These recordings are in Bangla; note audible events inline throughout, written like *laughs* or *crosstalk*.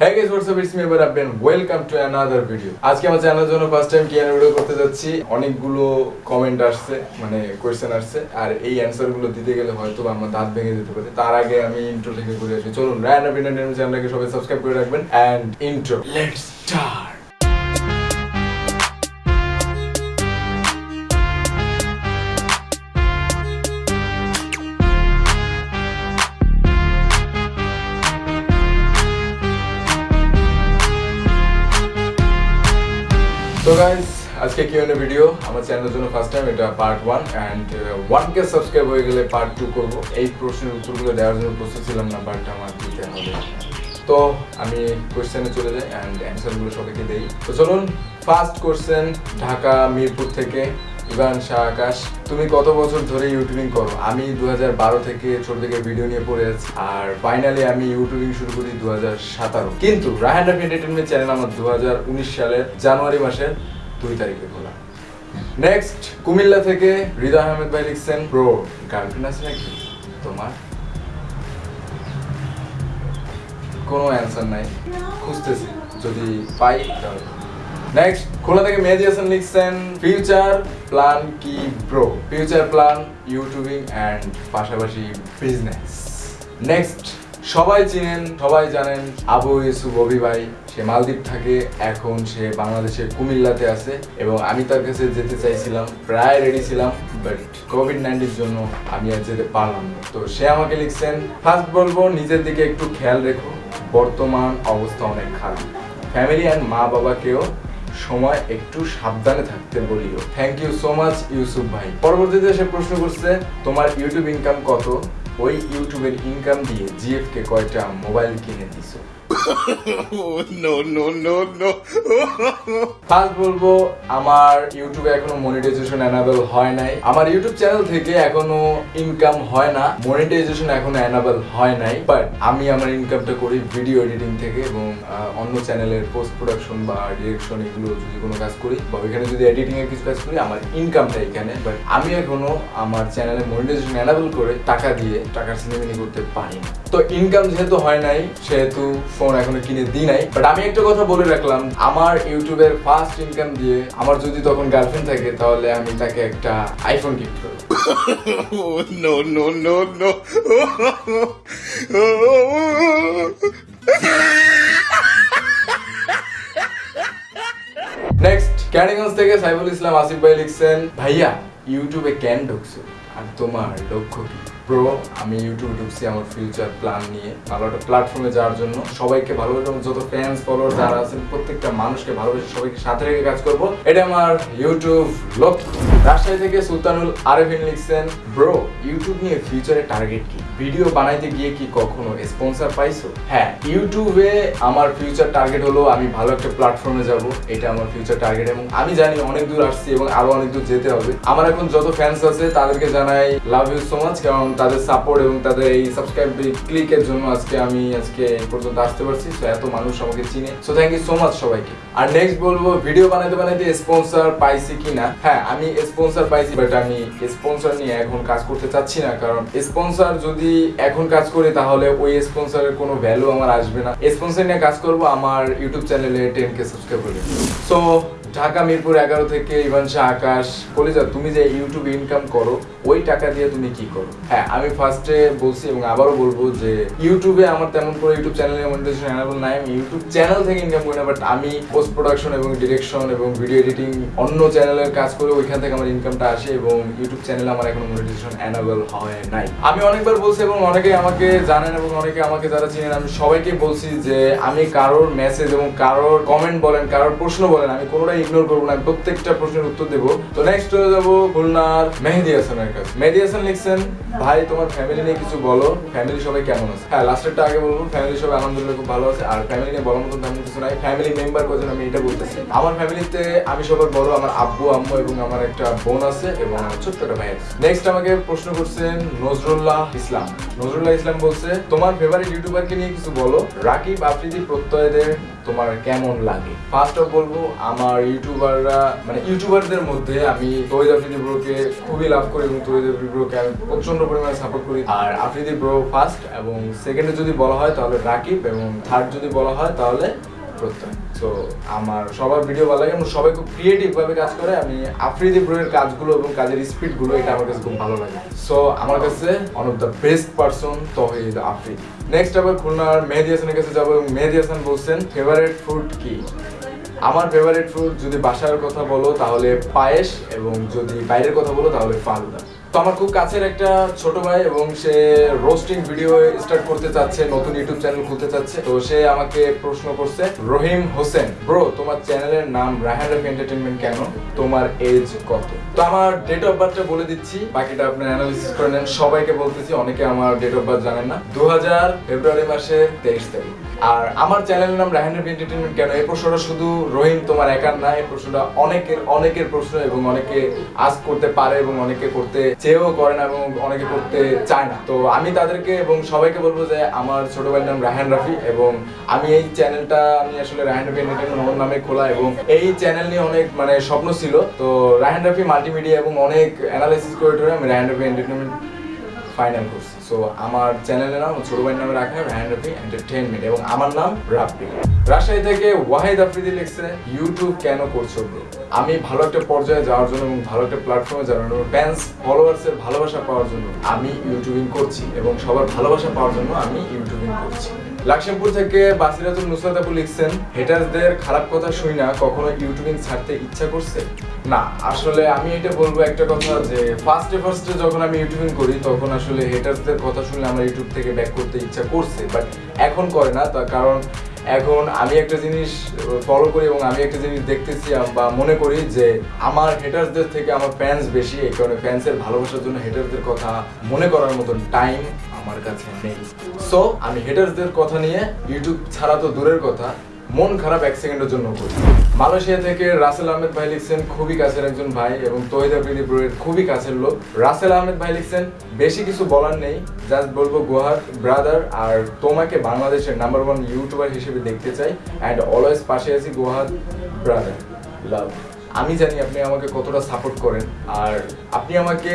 হ্যাঁ গাইস হোয়াটস ইটস মি এবার আপডেন ওয়েলকাম টু অ্যানাদার ভিডিও আজকে আমার চ্যানেলের জন্য ফার্স্ট টাইম কিয়ানো ভিডিও করতে যাচ্ছি। অনেকগুলো কমেন্ট আসছে মানে কোয়েশ্চেন আসছে, আর এই অ্যানসারগুলো দিতে গেলে হয়তো আমার দাঁত ভেঙে যেতে পারে। তার আগে আমি ইন্ট্রো থেকে করে আসি। চলুন রায়ন ইন্ডিয়ান চ্যানেলটাকে সবাই সাবস্ক্রাইব করে রাখবেন অ্যান্ড ইন্ট্রো লেটস স্টার্ট তো গাইজ আজকে কি হলো ভিডিও আমার চ্যানেলের জন্য ফার্স্ট টাইম এটা part one and one subscribe হয়ে গেলে পার্ট টু করব। এই প্রশ্নের উত্তরগুলো দেওয়ার জন্য প্রস্তুত ছিলাম না বাট আমার দিতে হবে। তো আমি কোয়েশ্চেনে চলে যাই অ্যান্ড অ্যান্সারগুলো সবাইকে দেই। তো চলুন ফার্স্ট কোয়েশ্চেন ঢাকা, মিরপুর থেকে। ইভান শাহ আকাশ, তুমি কত বছর ধরে ইউটিউবিং করো? আমি দু থেকে ছোট থেকে ভিডিও নিয়ে পড়ে আছি, আর ফাইনালি আমি ইউটিউবিং শুরু করি দু কিন্তু রাহান অফ এন্টারটেনমেন্ট চ্যানেল আমার দু সালের জানুয়ারি মাসের দুই তারিখে খোলা। নেক্সট কুমিল্লা থেকে হৃদয় আহমেদ ভাই লিখছেন প্রো গার্লফ্রেন্ড আছে নাকি? তোমার? কোনো অ্যান্সার নাই। খুঁজতেছি। যদি পাই তাহলে। নেক্সট খোলা থেকে মেহেদি লিখছেন? ফিউচার প্ল্যান কি bro future plan YouTubing and পাশাপাশি বিজনেস নেক্সট সবাই চিনেন, সবাই জানেন আবু ইউসুফ অভি ভাই। সে মালদ্বীপ থাকে, এখন সে বাংলাদেশের কুমিল্লাতে আছে এবং আমি তার কাছে যেতে চাইছিলাম, প্রায় রেডি ছিলাম বাট কোভিড নাইন্টির জন্য আমি আর যেতে পারলাম না। তো সে আমাকে লিখছেন ফার্স্ট বলব, নিজের দিকে একটু খেয়াল রেখো। বর্তমান অবস্থা অনেক খারাপ। ফ্যামিলি অ্যান্ড মা বাবাকেও সময় একটু সাবধানে থাকতে বলিও। Thank you so much Yusuf ভাই। পরবর্তীতে সে প্রশ্ন করছে, তোমার ইউটিউব ইনকাম কত? ওই ইউটিউবের ইনকাম দিয়ে জিএফ কে কয়টা মোবাইল কিনে দিছো? No, no, no, no. First বলব আমার ইউটিউবে এখনও মনিটাইজেশন হয় নাই। আমার ইউটিউব চ্যানেল থেকে এখনও ইনকাম হয় না। মনিটাইজেশন এখনও হয় নাই বাট আমি আমার ইনকামটা করি ভিডিও এডিটিং থেকে এবং অন্য চ্যানেলের পোস্ট প্রোডাকশন বা ডিরেকশন এগুলো যদি কোনো কাজ করি বা যদি এডিটিং এর কিছু কাজ করি আমার ইনকামটা এখানে। বাট আমি এখনও আমার চ্যানেলে মনিটাইজেশন এনাবেল করে টাকা দিয়ে টাকার সিনেমিনি করতে পারি না। তো ইনকাম যেহেতু হয় নাই সেহেতু ফোন এখনও কিনে দিই নাই বাট আমি একটা কথা বলে রাখলাম আমার ইউটিউবের ফার্স্ট ইনকাম দিয়ে আমার যদি তখন গার্লফ্রেন্ড থাকে তাহলে আমি তাকে একটা আইফোন গিফট করব. নেক্সট থেকে সাইফুল ইসলাম আসিফ ভাই লিখছেন ভাইয়া ইউটিউবে কেন ঢুকছো? আর তোমার লক্ষ্য কি? প্রো আমি ইউটিউবে ঢুকছি আমার ফিউচার প্ল্যান নিয়ে। ভালো একটা প্ল্যাটফর্মে যাওয়ার জন্য। সবাইকে ভালোবাসে এবং যত ফ্যান্স ফলোয়ার যারা আছেন, প্রত্যেকটা মানুষকে ভালোবেসে সবাইকে সাথে রেখে কাজ করব। এটা আমার ইউটিউব লক্ষ্য রাজশাহী থেকে সুলতানুল আরেফিন লিখছেন ব্রো ইউটিউব নিয়ে ফিউচারে টার্গেট কি? ভিডিও বানাইতে গিয়ে কি কখনো স্পন্সর পাইছো? হ্যাঁ ইউটিউবে আমার ফিউচার টার্গেট হলো আমি ভালো একটা প্ল্যাটফর্মে যাব। এটা আমার ফিউচার টার্গেট এবং আমি জানি অনেক দূর আসছি এবং আরও অনেক দূর যেতে হবে। আমার এখন যত ফ্যান্স আছে, তাদেরকে জানাই লাভ ইউ সো মাচ কারণ তাদের সাপোর্ট এবং তাদের এই সাবস্ক্রাইব ক্লিকের জন্য আজকে আমি আজকে এই পর্যন্ত আসতে পারছি। তো এত মানুষ আমাকে চিনে। So thank you so much সবাইকে। আর নেক্সট বলব ভিডিও বানাইতে বানাইতে স্পন্সর পাইছি কিনা? হ্যাঁ আমি স্পন্সর পাইছি বাট আমি স্পন্সর নিয়ে এখন কাজ করতে চাচ্ছি না। কারণ স্পন্সর যদি এখন কাজ করি, তাহলে ওই স্পন্সরের কোনো ভ্যালু আমার আসবে না। স্পন্সর নিয়ে কাজ করব, আমার ইউটিউব চ্যানেলে টেন কে সাবস্ক্রাইব করে সো ঢাকা মিরপুর এগারো থেকে ইভান শাহ আকাশ, কলিজা, তুমি যে ইউটিউব ইনকাম করো ওই টাকা দিয়ে তুমি কি করো? হ্যাঁ আমি ফার্স্টে বলছি এবং আবারও বলব যে ইউটিউবে আমার তেমন করে ইউটিউব চ্যানেলে মনিটাইজেশন এনাবল নাই। আমি ইউটিউব চ্যানেল থেকে ইনকাম করি না বাট আমি পোস্ট প্রোডাকশন এবং ডিরেকশন এবং ভিডিও এডিটিং অন্য চ্যানেলের কাজ করে ওইখান থেকে আমার ইনকামটা আসে এবং ইউটিউব চ্যানেলে আমার এখনও মনিটাইজেশন এনাবল হয় নাই। আমি অনেকবার বলছি এবং অনেকে আমাকে জানেন এবং অনেকে আমাকে যারা চিনেন, আমি সবাইকে বলছি যে আমি কারোর মেসেজ এবং কারোর কমেন্ট বলেন, কারোর প্রশ্ন বলেন, আমি কোনোটাই ইগনোর করব না প্রত্যেকটা প্রশ্নের উত্তর দেবো। তো নেক্সট চলে যাব খুলনার মেহেদি হাসানের হাসান লিখছেন ভাই, তোমার ফ্যামিলি নিয়ে কিছু বলো। ফ্যামিলি সবাই কেমন আছে? হ্যাঁ লাস্টেরটা আগে বলব ফ্যামিলি সবাই আলহামদুলিল্লাহ খুব ভালো আছে। আর ফ্যামিলি নিয়ে বলার মতো তেমন কিছু নাই। ফ্যামিলি মেম্বার কজন আমি এটা বলতেছি। আমার ফ্যামিলিতে আমি সবার বড়, আমার আব্বু, আম্মু এবং আমার একটা বোন আছে এবং ছোট্ট একটা ভাই আছে। নেক্সট আমাকে প্রশ্ন করছেন নজরুল্লাহ ইসলাম। নজরুল্লাহ ইসলাম বলছে, তোমার ফেভারিট ইউটিউবারকে নিয়ে কিছু বলো? রাকিব আফ্রিদি প্রত্যয়দের তোমার কেমন লাগে? ফার্স্ট অফ বলব, আমার ইউটিউবাররা মানে ইউটিউবারদের মধ্যে আমি তৈরি আফ্রিদি ব্রোকে খুবই লাভ করি এবং তৈরি আফ্রিদি ব্রোকে আমি প্রচণ্ড পরিমাণে সাপোর্ট করি। আর আফ্রিদি ব্রো ফার্স্ট এবং সেকেন্ডে যদি বলা হয় তাহলে রাকিব এবং থার্ড যদি বলা হয় তাহলে প্রত্যয়। আমার সবার ভিডিও ভালো লাগে এবং সবাই খুব ক্রিয়েটিভ ভাবে কাজ করে, আমি আফ্রিদি কাজগুলো এবং কাজের স্পিডগুলো এটা আমার কাছে খুব ভালো লাগে। সো আমার কাছে one of the best Tawhid Afridi. Next আবার খুলনার মেহেদি হাসানের কাছে যাব এবং মেহেদি হাসান বলছেন ফেভারিট ফুড কি? আমার ফেভারিট ফুড যদি বাসার কথা বলো, তাহলে পায়েস এবং যদি বাইরের কথা বলো, তাহলে ফালুদা। তো আমার খুব কাছের একটা ছোট ভাই এবং সে রোস্টিং ভিডিও স্টার্ট করতে চাচ্ছে, নতুন ইউটিউব চ্যানেল খুলতে চাচ্ছে। তো সে আমাকে প্রশ্ন করছে, রহিম হোসেন ব্রো তোমার চ্যানেলের নাম রাহান রফ এন্টারটেনমেন্ট কেন? তোমার এজ কত? তো আমার ডেট অফ বার্থটা বলে দিচ্ছি, বাকিটা আপনি অ্যানালিসিস করে নেন। সবাইকে বলতেছি, অনেকে আমার ডেট অফ বার্থ জানেন না। দু হাজার ফেব্রুয়ারি মাসের তেইশ তারিখ। আর আমার চ্যানেলের নাম রাহান রফ এন্টারটেনমেন্ট কেন? এই প্রশ্নটা শুধু রহিম তোমার একার না, এই প্রশ্নটা অনেকের অনেকের প্রশ্ন এবং অনেকে আজ করতে পারে এবং অনেকে করতে চেয়েও করে না এবং অনেকে করতে চায় না। তো আমি তাদেরকে এবং সবাইকে বলব যে আমার ছোট ভাইয়ের নাম রাহান রাফি এবং আমি এই চ্যানেলটা আমি আসলে রাহান রাফি এন্টারটেনমেন্ট আমার নামে খোলা এবং এই চ্যানেল নিয়ে অনেক মানে স্বপ্ন ছিল। তো রাহান রাফি মাল্টিমিডিয়া এবং অনেক অ্যানালাইসিস করে আমি রাহান রাফি এন্টারটেনমেন্ট ফাইনাল করছি। সো আমার চ্যানেলের নাম ছোট ভাইয়ের নামে রাখা হ্যান্ড রাফি এন্টারটেনমেন্ট এবং আমার নাম রাফি রাজশাহী থেকে ওয়াহিদ আফ্রিদি লিখছে ইউটিউব কেন করছ ব্রো আমি ভালো একটা পর্যায়ে যাওয়ার জন্য এবং ভালো একটা প্ল্যাটফর্মে যাওয়ার জন্য ফ্যান্স ফলোয়ার্সের ভালোবাসা পাওয়ার জন্য আমি ইউটিউবিং করছি এবং সবার ভালোবাসা পাওয়ার জন্য আমি ইউটিউবিং করছি। লাকসামপুর থেকে বাসিরাতুল নুসরাত আপু লিখছেন হেটার্সদের খারাপ কথা শুই না কখনো ইউটিউবিং ছাড়তে ইচ্ছা করছে? না, আসলে আমি এটা বলব একটা কথা যে ফার্স্টে ফার্স্টে যখন আমি ইউটিউবিং করি, তখন আসলে হেটার্সদের কথা শুনলে আমার ইউটিউব থেকে ব্যাক করতে ইচ্ছা করছে বাট এখন করে না তার কারণ এখন আমি একটা জিনিস ফলো করি এবং আমি একটা জিনিস দেখতেছি বা মনে করি যে, আমার হেটার্সদের থেকে আমার ফ্যান্স বেশি, এই কারণে ফ্যান্সের ভালোবাসার জন্য হেটার্সদের কথা মনে করার মতন টাইম আমার কাছে নেই। সো আমি হেটার্সদের কথা নিয়ে ইউটিউব ছাড়া তো দূরের কথা, মন খারাপ এক সেকেন্ডের জন্য করি। মালয়েশিয়া থেকে রাসেল আহমেদ ভাই লিখছেন, খুবই কাছের একজন ভাই এবং তহিদ আফ্রিদি ব্রোয়ের, খুবই কাছের লোক রাসেল আহমেদ ভাই লিখছেন, বেশি কিছু বলার নেই জাস্ট বলব গোহার ব্রাদার আর তোমাকে বাংলাদেশের নাম্বার ওয়ান ইউটিউবার হিসেবে দেখতে চাই অ্যান্ড অলওয়েজ পাশে আছি গোহার ব্রাদার লাভ আমি জানি আপনি আমাকে কতটা সাপোর্ট করেন। আর আপনি আমাকে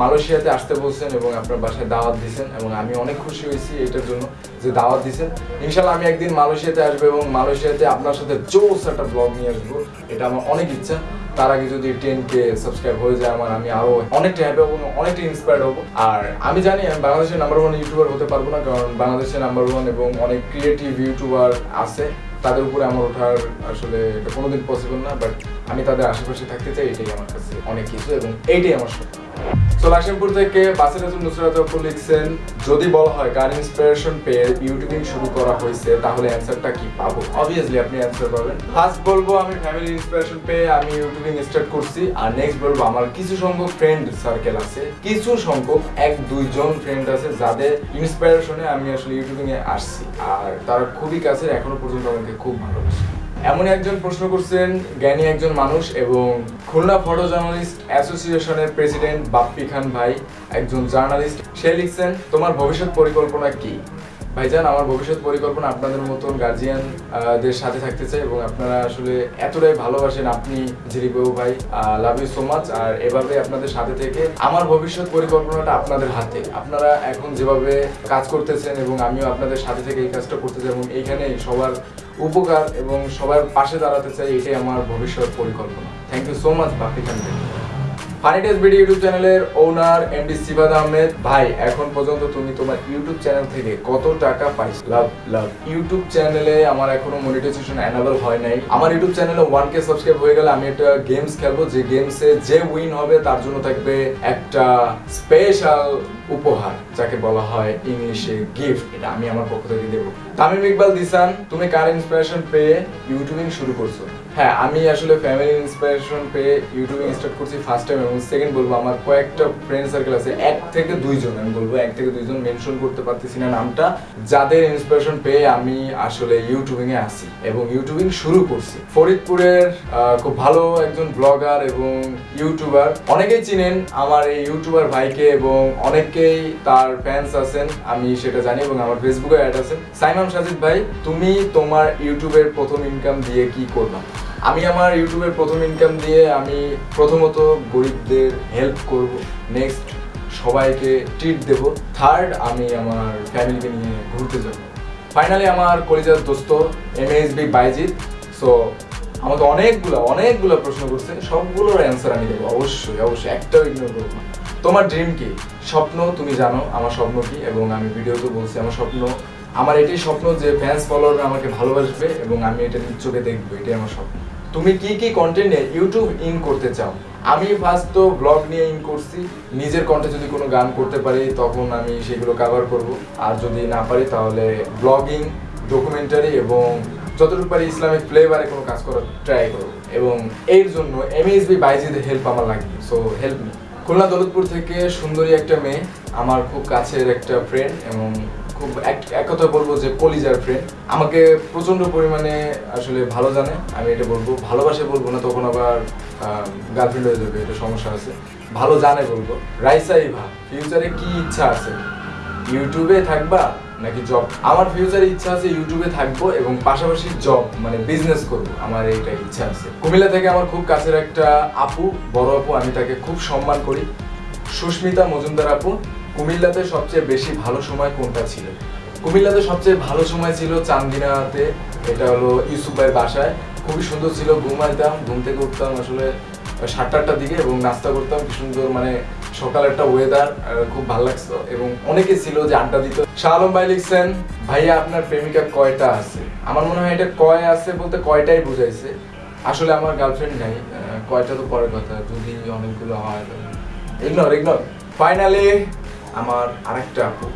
মালয়েশিয়াতে আসতে বলছেন এবং আপনার বাসায় দাওয়াত দিয়েছেন এবং আমি অনেক খুশি হয়েছি এটার জন্য যে দাওয়াত দিয়েছেন। ইনশাল্লাহ আমি একদিন মালয়েশিয়াতে আসব এবং মালয়েশিয়াতে আপনার সাথে জোস একটা ব্লগ নিয়ে আসব। এটা আমার অনেক ইচ্ছা। তার আগে যদি টেন কে সাবস্ক্রাইব হয়ে যায় আমার, আমি আরও অনেকটা হ্যাপি হব অনেকটা ইন্সপায়ার্ড হব। আর আমি জানি আমি বাংলাদেশের নাম্বার ওয়ান ইউটিউবার হতে পারব না, কারণ বাংলাদেশের নাম্বার ওয়ান এবং অনেক ক্রিয়েটিভ ইউটিউবার আছে। তাদের উপরে আমার ওঠার আসলে এটা কোনোদিন পসিবল না বাট আমি তাদের আশেপাশে থাকতে চাই, এটাই আমার কাছে অনেক কিছু এবং এইটাই আমার স্বপ্ন। তো লাকসামপুর থেকে বাসিরাতুল নুসরাত আপু লিখছেন, যদি বলা হয় কার ইন্সপিরেশন পেয়ে ইউটিউবিং শুরু করা হয়েছে, তাহলে অ্যান্সারটা কি পাবো? অবভিয়াসলি আপনি অ্যান্সার পাবেন। ফার্স্ট বলব, আমি ফ্যামিলি ইন্সপিরেশন পেয়ে আমি ইউটিউবিং স্টার্ট করছি। আর নেক্সট বলব, আমার কিছু সংখ্যক ফ্রেন্ড সার্কেল আছে। কিছু সংখ্যক, এক, দুইজন ফ্রেন্ড আছে, যাদের ইন্সপিরেশনে আমি আসলে ইউটিউবিং এ আসছি। আর তারা খুবই কাছের, এখনও পর্যন্ত আমাকে খুব ভালোবাসে। এমন একজন প্রশ্ন করছেন, জ্ঞানী একজন মানুষ এবং খুলনা ফটো জার্নালিস্ট অ্যাসোসিয়েশনের প্রেসিডেন্ট বাপ্পি খান ভাই, একজন জার্নালিস্ট সে লিখছেন, তোমার ভবিষ্যৎ পরিকল্পনা কি? ভাইজান, আমার ভবিষ্যৎ পরিকল্পনা আপনাদের মতন গার্জিয়ান দের সাথে থাকতে চাই এবং আপনারা আসলে এতটাই ভালোবাসেন আপনি জিরিবাবু ভাই লাভ ইউ সো মাচ আর এভাবে আপনাদের সাথে থেকে আমার ভবিষ্যৎ পরিকল্পনাটা আপনাদের হাতে। আপনারা এখন যেভাবে কাজ করতেছেন এবং আমিও আপনাদের সাথে থেকে এই কাজটা করতে চাই এবং এইখানে সবার উপকার এবং সবার পাশে দাঁড়াতে চাই, এটাই আমার ভবিষ্যৎ পরিকল্পনা। Thank you so much Bapi Khan video YouTube চ্যানেলের ওনার এমডি সিবাদ আহমেদ ভাই এখন পর্যন্ত তুমি তোমার ইউটিউব চ্যানেল থেকে কত টাকা পাইছো? লাভ লাভ ইউটিউব চ্যানেলে আমার এখনও মনিটাইজেশন অ্যানাবল হয় নাই। আমার ইউটিউব চ্যানেলে সাবস্ক্রাইব হয়ে গেলে আমি একটা গেমস খেলব। যে গেমসে যে উইন হবে তার জন্য থাকবে একটা স্পেশাল উপহার যাকে বলা হয় ইংলিশে গিফট এটা আমি আমার পক্ষ থেকে দেবো। তামিম ইকবাল দিসান তুমি কার ইন্সপিরেশন পেয়ে ইউটিউবিং শুরু করছ? হ্যাঁ আমি আসলে ফ্যামিলি ইন্সপিরেশন পেয়ে ইউটিউবিং স্টার্ট করছি ফার্স্ট টাইম এবং সেকেন্ড বলব আমার কয়েকটা ফ্রেন্ড সার্কেল আছে, এক থেকে দুইজন, আমি বলব এক থেকে দুইজন মেনশন করতে পারতেছি না নামটা। যাদের ইন্সপিরেশন পেয়ে আমি আসলে ইউটিউবিং এ আসি এবং ইউটিউবিং শুরু করছি। ফরিদপুরের খুব ভালো একজন ব্লগার এবং ইউটিউবার অনেকেই চিনেন আমার এই ইউটিউবার ভাইকে এবং অনেকেই তার ফ্যান্স আছেন, আমি সেটা জানি এবং আমার ফেসবুকে অ্যাড আছেন। সাইমাম সাজিদ ভাই, তুমি তোমার ইউটিউবের প্রথম ইনকাম দিয়ে কি করবা? আমি আমার ইউটিউবের প্রথম ইনকাম দিয়ে আমি প্রথমত গরিবদের হেল্প করব। নেক্সট সবাইকে ট্রিট দেব। থার্ড আমি আমার ফ্যামিলিকে নিয়ে ঘুরতে যাব। ফাইনালি আমার কলিজার দোস্ত M S B Bayzid so আমাকে অনেকগুলো অনেকগুলো প্রশ্ন করছে। সবগুলোর অ্যান্সার আমি দেবো। অবশ্যই অবশ্যই, একটাও ইগনোর করব না। তোমার ড্রিম কি? স্বপ্ন, তুমি জানো আমার স্বপ্ন কি এবং আমি ভিডিওতে বলছি আমার স্বপ্ন। আমার এটাই স্বপ্ন যে ফ্যান্স ফলোয়াররা আমাকে ভালোবাসবে এবং আমি এটা নিজ চোখে দেখব। এটাই আমার স্বপ্ন। তুমি কি কি কন্টেন্ট ইউটিউব ইন করতে চাও? আমি ফার্স্ট তো ব্লগ নিয়ে ইন করছি। নিজের কন্টে যদি কোনো গান করতে পারি, তখন আমি সেগুলো কভার করব। আর যদি না পারি, তাহলে ব্লগিং ডকুমেন্টারি এবং যতটুকু পারি ইসলামিক ফ্লেভারে কোনো কাজ করার ট্রাই করব। এবং এর জন্য এমএসবি বাইজিদের হেল্প আমার লাগবে। So help me Khulna Daulatpur থেকে সুন্দরী একটা মেয়ে, আমার খুব কাছের একটা ফ্রেন্ড এবং খুব এক- কথা বলব যে কলিজার ফ্রেন্ড আমাকে পরিমাণে আসলে ভালো জানে, আমি এটা বলব। ভালোবাসে বলব না, তখন আবার গার্লফ্রেন্ড হয়ে যাবে, এটা সমস্যা আছে। ভালো জানে বলব। রাইসা ইভা ফিউচারে কি ইচ্ছা আছে? ইউটিউবে থাকবা নাকি জব আমার ফিউচারে ইচ্ছা আছে ইউটিউবে থাকব এবং পাশাপাশি জব মানে বিজনেস করব। আমার এইটা ইচ্ছা আছে। কুমিল্লা থেকে আমার খুব কাছের একটা আপু, বড় আপু, আমি তাকে খুব সম্মান করি। সুস্মিতা মজুমদার আপু কুমিল্লাতে সবচেয়ে বেশি ভালো সময় কোনটা ছিল? কুমিল্লাতে সবচেয়ে ভালো সময় ছিল চান্দিনাতে, এটা হলো ইউসুফ বাসায়। খুবই সুন্দর ছিল ঘুমাইতাম ঘুম থেকে উঠতাম আসলে সাতটা আটটার দিকে এবং নাস্তা করতাম। কি সুন্দর মানে সকাল একটা ওয়েদার খুব ভালো লাগতো এবং অনেকে ছিল যে আড্ডা দিত। শাহ আলম ভাই লিখছেন, ভাইয়া, আপনার প্রেমিকা কয়টা আছে? আমার মনে হয় এটা কয় আছে বলতে কয়টাই বুঝাইছে। আসলে আমার গার্লফ্রেন্ড নাই কয়টা তো পরের কথা, যদি অনেকগুলো হয় ইগনোর ইগনোর ফাইনালি আমার আরেকটা আপু।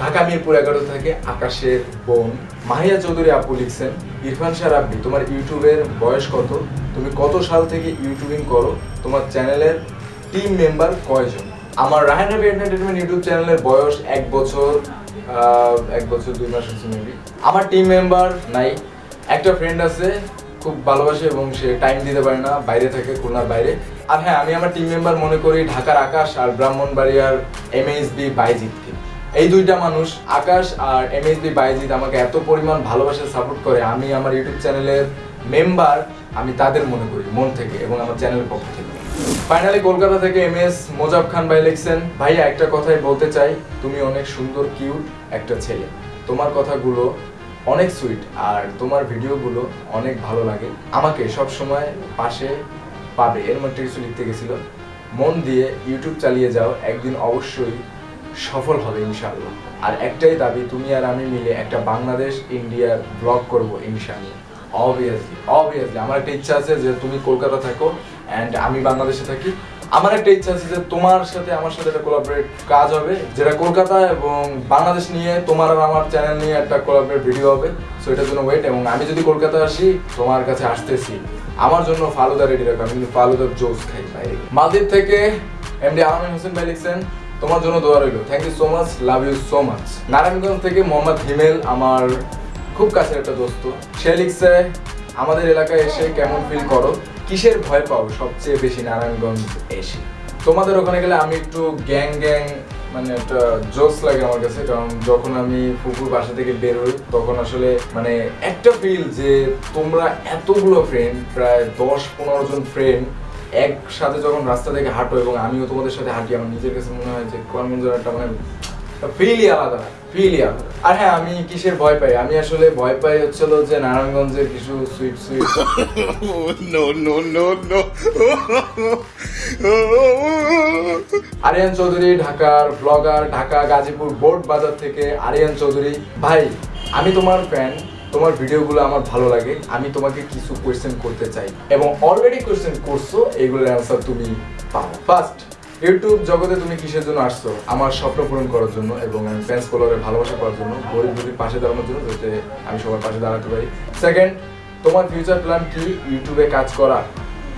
ঢাকা মিরপুর এগারো থেকে আকাশের বোন। মাহিয়া চৌধুরী আপু লিখছেন, ইরফান শাহ রাব্বি তোমার ইউটিউবের বয়স কত? তুমি কত সাল থেকে ইউটিউবিং করো? তোমার চ্যানেলের টিম মেম্বার কয়জন? আমার রাহান রবি এন্টারটেনমেন্ট ইউটিউব চ্যানেলের বয়স এক বছর এক বছর, দুই মাস হচ্ছে মেবি আমার টিম মেম্বার নাই। একটা ফ্রেন্ড আছে, খুব ভালোবাসে এবং সে টাইম দিতে পারে না, বাইরে থাকে, খুলনার বাইরে। আর হ্যাঁ আমি আমার টিম মেম্বার মনে করি ঢাকার আকাশ আর ব্রাহ্মণবাড়িয়ার এম এস বি বাইজিৎকে। এই দুইটা মানুষ, আকাশ আর এম এস বি বাইজিৎ আমাকে এত পরিমাণ ভালোবাসা সাপোর্ট করে। আমি আমার ইউটিউব চ্যানেলের মেম্বার আমি তাদের মনে করি, মন থেকে এবং আমার চ্যানেলের পক্ষ থেকে। ফাইনালি কলকাতা থেকে এম এস মোজাব খান ভাই লিখছেন, ভাইয়া, একটা কথাই বলতে চাই, তুমি অনেক সুন্দর কিউট একটা ছেলে। তোমার কথাগুলো অনেক সুইট আর তোমার ভিডিওগুলো অনেক ভালো লাগে। আমাকে সব সময় পাশে পাবে। এর মধ্যে কিছু লিখতে গেছিল, মন দিয়ে ইউটিউব চালিয়ে যাও, একদিন অবশ্যই সফল হবে ইনশাআল্লাহ। আর একটাই দাবি, তুমি আর আমি মিলে একটা বাংলাদেশ ইন্ডিয়ার ব্লগ করব ইনশাআল্লাহ। অবভিয়াসলি অবভিয়াসলি আমার একটা ইচ্ছা আছে যে তুমি কলকাতা থাকো অ্যান্ড আমি বাংলাদেশে থাকি। আমার একটা ইচ্ছা আছে যে তোমার সাথে আমার সাথে একটা কোলাবরেট কাজ হবে, যেটা কলকাতা এবং বাংলাদেশ নিয়ে তোমার আর আমার চ্যানেল নিয়ে একটা কোলাবরেট ভিডিও হবে। সো এটার জন্য ওয়েট এবং আমি যদি কলকাতা আসি, তোমার কাছে আসতেছি। আমার জন্য ফালুদা রেডি রাখো, আমি কিন্তু ফালুদার জোস খাই বাইরে মালদ্বীপ থেকে এমডি আলমিন হোসেন ভাই লিখছেন, তোমার জন্য দোয়া রইল। Thank you so much love you so much Narayanganj থেকে মোহাম্মদ হিমেল, আমার খুব কাছের একটা দোস্ত। সে লিখছে, আমাদের এলাকায় এসে কেমন ফিল করো? কিসের ভয় পাও সবচেয়ে বেশি নারায়ণগঞ্জ এসে? তোমাদের ওখানে গেলে আমি একটু গ্যাং গ্যাং মানে একটা জোস লাগে আমার কাছে, কারণ যখন আমি পুকুর বাসা থেকে বেরোই তখন আসলে মানে একটা ফিল যে তোমরা এতগুলো ফ্রেন্ড প্রায় দশ পনেরো জন ফ্রেন্ড একসাথে যখন রাস্তা থেকে হাঁটো এবং আমিও তোমাদের সাথে হাঁটি, আমার নিজের কাছে মনে হয় যে যেন একটা মানে ফিলই আলাদা ফিলই আলাদা। আর হ্যাঁ আমি কিসের ভয় পাই? আমি আসলে ভয় পাই হচ্ছিল যে নারায়ণগঞ্জের কিছু sweet sweet no, no, no, no. Ariyan Chowdhury ঢাকার ব্লগার ঢাকা গাজীপুর বোর্ড বাজার থেকে আরিয়ান চৌধুরী ভাই আমি তোমার ফ্যান তোমার ভিডিওগুলো আমার ভালো লাগে আমি তোমাকে কিছু কোয়েশ্চেন করতে চাই। এবং অলরেডি কোয়েশ্চেন করছ এগুলোর অ্যান্সার তুমি পাও ফার্স্ট ইউটিউব জগতে তুমি কিসের জন্য আসছো? আমার স্বপ্ন পূরণ করার জন্য এবং আমি ফ্যান্স ফলোয়ারের ভালোবাসা করার জন্য গরিব গরিব পাশে দাঁড়ানোর জন্য যাতে আমি সবার পাশে দাঁড়াতে পারি। সেকেন্ড তোমার ফিউচার প্ল্যান কি? ইউটিউবে কাজ করা।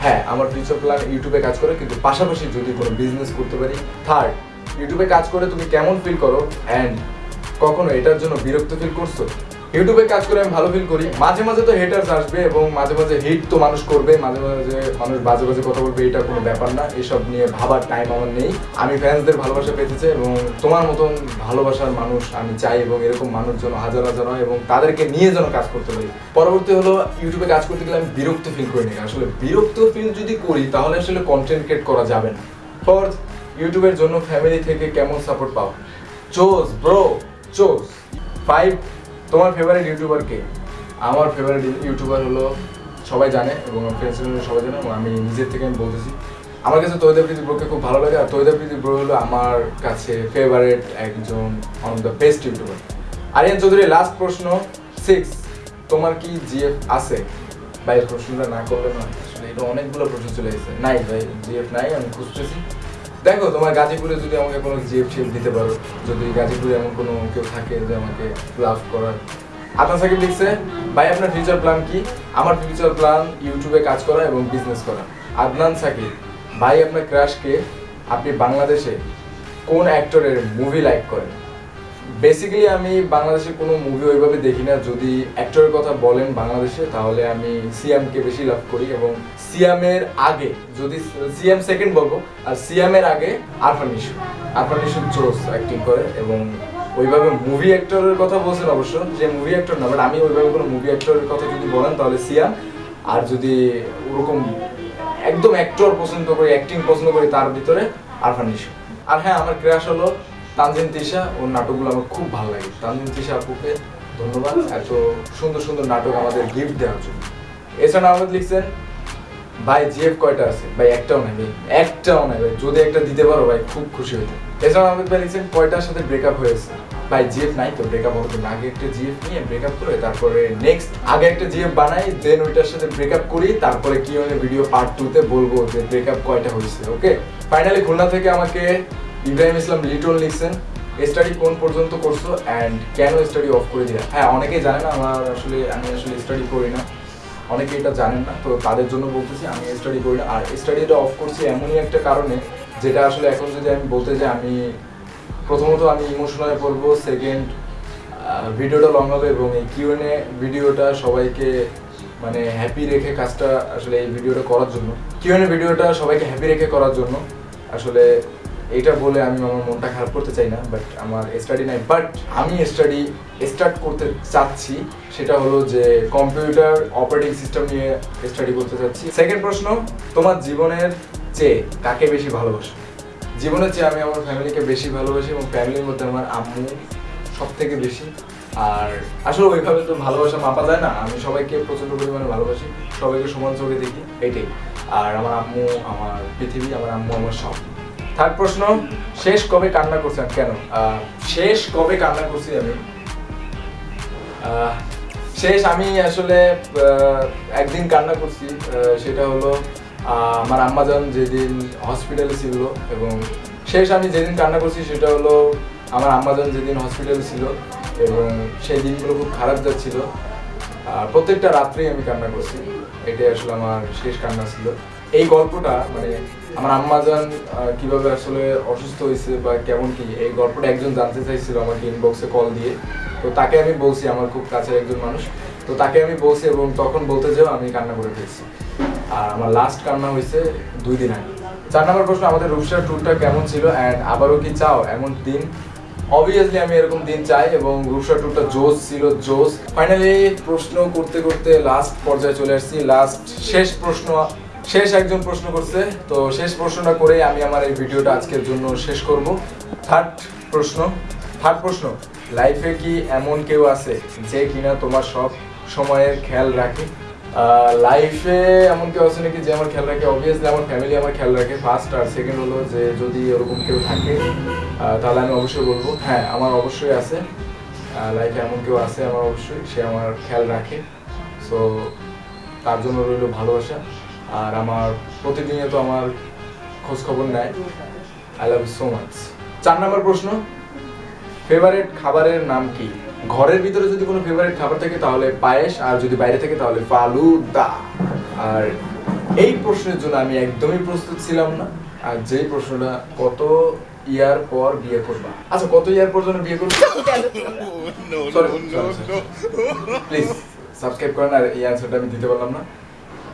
হ্যাঁ আমার ফিউচার প্ল্যান ইউটিউবে কাজ করে, কিন্তু পাশাপাশি যদি কোনো বিজনেস করতে পারি। থার্ড ইউটিউবে কাজ করে তুমি কেমন ফিল করো? অ্যান্ড কখনো এটার জন্য বিরক্ত ফিল করছ? ইউটিউবে কাজ করে আমি ভালো ফিল করি। মাঝে মাঝে তো হেটার্স আসবে এবং মাঝে মাঝে হিট তো মানুষ করবে, মাঝে মাঝে মানুষ বাজে বাজে কথা বলবে, এটা কোনো ব্যাপার না। এসব নিয়ে ভাবার টাইম আমার নেই। আমি ফ্যান্সদের ভালোবাসা পেতে চাই এবং তোমার মতন ভালোবাসার মানুষ আমি চাই এবং এরকম মানুষ যেন হাজার হাজার হয় এবং তাদেরকে নিয়ে যেন কাজ করতে পারি। পরবর্তী হলো ইউটিউবে কাজ করতে গেলে আমি বিরক্ত ফিল করি না। আসলে বিরক্ত ফিল যদি করি, তাহলে আসলে কন্টেন্ট ক্রিয়েট করা যাবে না। ফর ইউটিউবের জন্য ফ্যামিলি থেকে কেমন সাপোর্ট পাও? চোজ ব্রো চোজ ফাইভ তোমার ফেভারিট ইউটিউবার কে? আমার ফেভারিট ইউটিউবার হলো সবাই জানে এবং ফ্রেন্ডস সবাই জানে এবং আমি নিজের থেকে আমি বলতেছি। আমার কাছে তৈদা প্রীতি ব্রোকে খুব ভালো লাগে আর তৈদা প্রীতি ব্রো হলো আমার কাছে ফেভারিট একজন of the best youtuber Ariyan Chowdhury last প্রশ্ন সিক্স তোমার কি জিএফ আছে? ভাই, প্রশ্নটা না করলে না, আসলে এটা অনেকগুলো প্রশ্ন চলে এসেছে। নাই ভাই জিএফ নাই, আমি খুঁজতেছি। দেখো, তোমার গাজীপুরে যদি আমাকে কোনো জিপ টিএফ দিতে পারো, যদি গাজীপুরে এমন কোনো কেউ থাকে যে আমাকে লাভ করার। আদনান সাকিব লিখছে, ভাই, আপনার ফিউচার প্ল্যান কি? আমার ফিউচার প্ল্যান ইউটিউবে কাজ করা এবং বিজনেস করা। আদনান সাকিব, ভাই, আপনার ক্রাশকে আপনি বাংলাদেশে কোন অ্যাক্টরের মুভি লাইক করেন? বেসিক্যালি আমি বাংলাদেশে কোনো মুভি ওইভাবে দেখি না। যদি অ্যাক্টরের কথা বলেন বাংলাদেশে, তাহলে আমি সিয়ামকে বেশি লাভ করি এবং সিয়ামের আগে, যদি সিয়াম সেকেন্ড বলব, আর সিয়ামের আগে আরফান ইস্যু আরফান ইস্যু জোস অ্যাক্টিং করে এবং ওইভাবে মুভি অ্যাক্টরের কথা বলছেন অবশ্য, যে মুভি অ্যাক্টর না বাট আমি ওইভাবে কোনো মুভি অ্যাক্টরের কথা যদি বলেন, তাহলে সিয়াম আর যদি ওরকম একদম অ্যাক্টর পছন্দ করি অ্যাক্টিং পছন্দ করি, তার ভিতরে আরফান ইস্যু আর হ্যাঁ আমার ক্রাশ হলো তানজিন তিশা, ওর নাটকগুলো আমার খুব ভালো লাগে। তানজিন তিশা আপুকে ধন্যবাদ, এত সুন্দর সুন্দর নাটক আমাদের গিফট দেওয়ার জন্য। এছাড়া আহমেদ লিখছেন, ভাই জিএফ কয়টা আছে? ভাই, একটাও নাই, ভাই, একটাও নাই, ভাই, যদি একটা দিতে পারো, ভাই, খুব খুশি হইতো। এছাড়া আহমেদ ভাই লিখছেন, কয়টার সাথে ব্রেকআপ হয়েছে? ভাই জিএফ নাই তো ব্রেকআপ হবে আগে একটা জিএফ নিয়ে ব্রেকআপ করে তারপরে নেক্সট আগে একটা জিএফ বানাই দেন ওইটার সাথে ব্রেকআপ করি, তারপরে কি মানে ভিডিও পার্ট টু তে বলব যে ব্রেকআপ কয়টা হয়েছে ওকে ফাইনালি খুলনা থেকে আমাকে ইব্রাহিম ইসলাম লিটন লিখছেন স্টাডি কোন পর্যন্ত করছ অ্যান্ড কেন স্টাডি অফ করে দিলা? হ্যাঁ অনেকেই জানে না, আমার আসলে, আমি আসলে স্টাডি করি না। অনেকে এটা জানেন না, তো তাদের জন্য বলতেছি, আমি স্টাডি করি না। আর স্টাডিটা অফ করছি এমনই একটা কারণে, যেটা আসলে এখন যদি আমি বলতে যাই, আমি প্রথমত আমি ইমোশনাল পড়ব সেকেন্ড ভিডিওটা লং হবে এবং এই কিউএনএ ভিডিওটা সবাইকে মানে হ্যাপি রেখে কাজটা আসলে এই ভিডিওটা করার জন্য। কিউএনএ ভিডিওটা সবাইকে হ্যাপি রেখে করার জন্য, আসলে এটা বলে আমি আমার মনটা খারাপ করতে চাই না বাট আমার স্টাডি নাই। বাট আমি স্টাডি স্টার্ট করতে চাচ্ছি, সেটা হলো যে কম্পিউটার অপারেটিং সিস্টেম নিয়ে স্টাডি করতে চাচ্ছি। সেকেন্ড প্রশ্ন, তোমার জীবনের চেয়ে কাকে বেশি ভালোবাসো? জীবনের চেয়ে আমি আমার ফ্যামিলিকে বেশি ভালোবাসি এবং ফ্যামিলির মধ্যে আমার আম্মু সব থেকে বেশি। আর আসলে ওইভাবে তো ভালোবাসা মাপা যায় না, আমি সবাইকে প্রচণ্ড পরিমাণে ভালোবাসি, সবাইকে সমান চোখে দেখি, এইটাই। আর আমার আম্মু, আমার পৃথিবী, আমার আম্মু, আমার সব। থার্ড প্রশ্ন, শেষ কবে কান্না করছেন কেন? শেষ কবে কান্না করছি আমি? শেষ আমি আসলে একদিন কান্না করছি সেটা হলো আমার আম্মাজান যেদিন হসপিটালে ছিল এবং শেষ আমি যেদিন কান্না করছি সেটা হলো, আমার আম্মাজান যেদিন হসপিটালে ছিল এবং সেই দিনগুলো খুব খারাপ যাচ্ছিল। প্রত্যেকটা রাত্রেই আমি কান্না করছি। এটাই আসলে আমার শেষ কান্না ছিল। এই গল্পটা মানে আমার আম্মাজান কীভাবে আসলে অসুস্থ হয়েছে বা কেমন কি, এই গল্পটা একজন জানতে চাইছিল আমাকে ইনবক্সে কল দিয়ে। তো তাকে আমি বলছি, আমার খুব কাছের একজন মানুষ। তো তাকে আমি বলছি এবং তখন বলতে যাও আমি কান্না করে ফেলছি। আর আমার লাস্ট কান্না হয়েছে দুই দিন আগে। চার নম্বর প্রশ্ন, আমাদের রূপসার ট্যুরটা কেমন ছিল অ্যান্ড আবারও কি চাও? এমন দিন। অবভিয়াসলি আমি এরকম দিন চাই এবং রূপসা ট্যুরটা জোস ছিল জোস ফাইনালি প্রশ্ন করতে করতে লাস্ট পর্যায়ে চলে আসছি। লাস্ট শেষ প্রশ্ন শেষ একজন প্রশ্ন করছে, তো শেষ প্রশ্নটা করে আমি আমার এই ভিডিওটা আজকের জন্য শেষ করব। থার্ড প্রশ্ন থার্ড প্রশ্ন লাইফে কি এমন কেউ আছে যে কিনা তোমার সব সময়ের খেয়াল রাখে? লাইফে এমন কেউ আছে নাকি যে আমার খেয়াল রাখে? অবভিয়াসলি আমার ফ্যামিলি আমার খেয়াল রাখে ফার্স্ট আর সেকেন্ড হলো যে যদি ওরকম কেউ থাকে তাহলে আমি অবশ্যই বলব হ্যাঁ আমার অবশ্যই আছে। লাইফে এমন কেউ আছে আমার অবশ্যই, সে আমার খেয়াল রাখে। সো তার জন্য রইল ভালোবাসা। আর আমার প্রতিদিনে তো আমার খোঁজ খবর নেয়। I love you so much চার নম্বর প্রশ্ন ফেভারিট খাবারের নাম কি? ঘরের ভিতরে যদি কোনো ফেভারিট খাবার থাকে তাহলে পায়েস আর যদি বাইরে থাকে তাহলে ফালুদা। আর এই প্রশ্নের জন্য আমি একদমই প্রস্তুত ছিলাম না। আর যেই প্রশ্নটা কত ইয়ার পর বিয়ে করবা? আচ্ছা কত ইয়ার পর পর্যন্ত বিয়ে করবা. *laughs* প্লিজ সাবস্ক্রাইব করেন আর এই অ্যান্সারটা আমি দিতে পারলাম না।